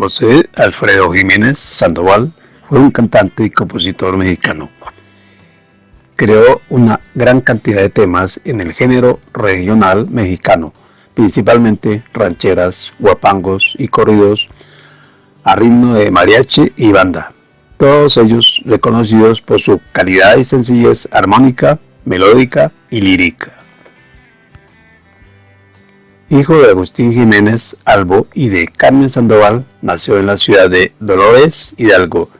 José Alfredo Jiménez Sandoval fue un cantante y compositor mexicano. Creó una gran cantidad de temas en el género regional mexicano, principalmente rancheras, guapangos y corridos a ritmo de mariachi y banda. Todos ellos reconocidos por su calidad y sencillez armónica, melódica y lírica hijo de Agustín Jiménez Albo y de Carmen Sandoval, nació en la ciudad de Dolores, Hidalgo,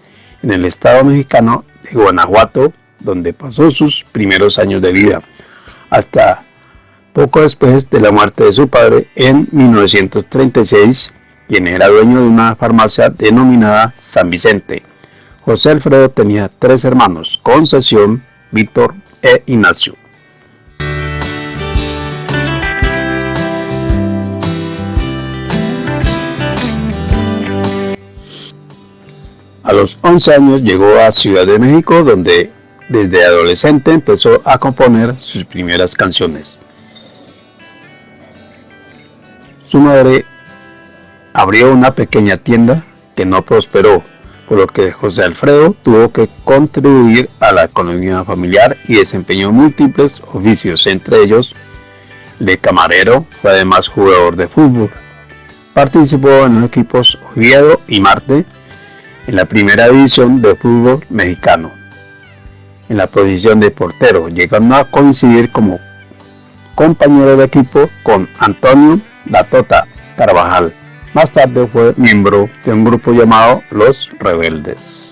en el estado mexicano de Guanajuato, donde pasó sus primeros años de vida, hasta poco después de la muerte de su padre en 1936, quien era dueño de una farmacia denominada San Vicente. José Alfredo tenía tres hermanos, Concesión, Víctor e Ignacio. A los 11 años llegó a Ciudad de México donde desde adolescente empezó a componer sus primeras canciones. Su madre abrió una pequeña tienda que no prosperó, por lo que José Alfredo tuvo que contribuir a la economía familiar y desempeñó múltiples oficios, entre ellos de camarero, fue además jugador de fútbol. Participó en los equipos Oviedo y Marte, en la primera división de fútbol mexicano, en la posición de portero, llegando a coincidir como compañero de equipo con Antonio Latota Carvajal. Más tarde fue miembro de un grupo llamado Los Rebeldes.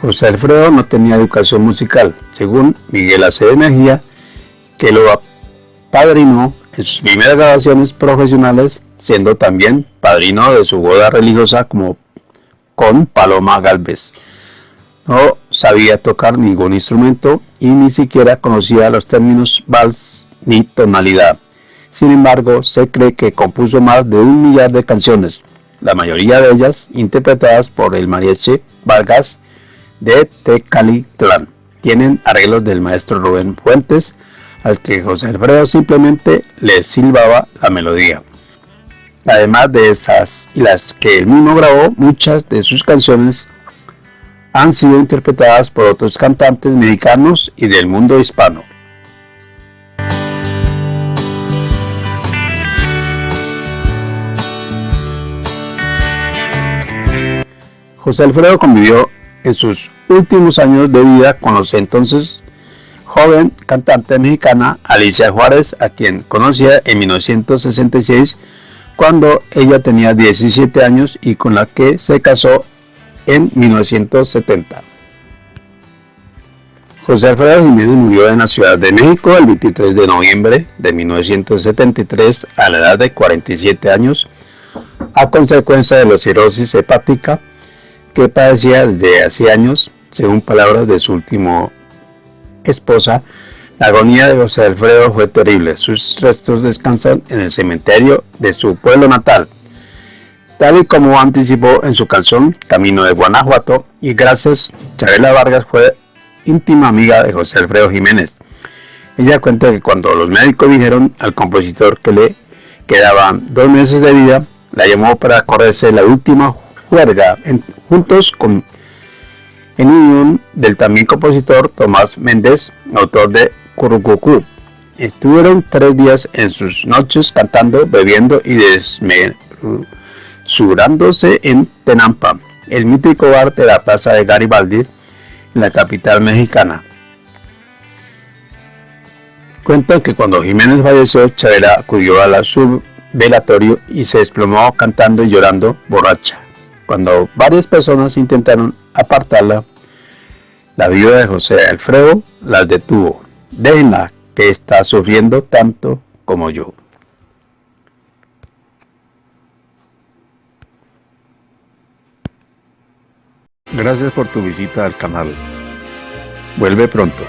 José Alfredo no tenía educación musical, según Miguel Acevedo Mejía, que lo apadrinó en sus primeras grabaciones profesionales siendo también padrino de su boda religiosa como con Paloma Galvez. No sabía tocar ningún instrumento y ni siquiera conocía los términos vals ni tonalidad. Sin embargo, se cree que compuso más de un millar de canciones, la mayoría de ellas interpretadas por el mariachi Vargas de Tecalitlán. Tienen arreglos del maestro Rubén Fuentes, al que José Alfredo simplemente le silbaba la melodía. Además de esas y las que él mismo grabó, muchas de sus canciones han sido interpretadas por otros cantantes mexicanos y del mundo hispano. José Alfredo convivió en sus últimos años de vida con los entonces joven cantante mexicana Alicia Juárez, a quien conocía en 1966 cuando ella tenía 17 años y con la que se casó en 1970. José Alfredo Jiménez murió en la Ciudad de México el 23 de noviembre de 1973 a la edad de 47 años a consecuencia de la cirrosis hepática que padecía desde hace años, según palabras de su último esposa, la agonía de José Alfredo fue terrible. Sus restos descansan en el cementerio de su pueblo natal. Tal y como anticipó en su canción Camino de Guanajuato, y gracias, Chabela Vargas fue íntima amiga de José Alfredo Jiménez. Ella cuenta que cuando los médicos dijeron al compositor que le quedaban dos meses de vida, la llamó para correrse la última juerga juntos con en unión del también compositor Tomás Méndez, autor de Curucucú. Estuvieron tres días en sus noches cantando, bebiendo y desmesurándose en Tenampa, el mítico bar de la plaza de Garibaldi, en la capital mexicana. Cuentan que cuando Jiménez falleció, Chavela acudió a la subvelatorio y se desplomó cantando y llorando borracha. Cuando varias personas intentaron apartarla, la vida de José Alfredo las detuvo Déjenla, que está sufriendo tanto como yo. Gracias por tu visita al canal. Vuelve pronto.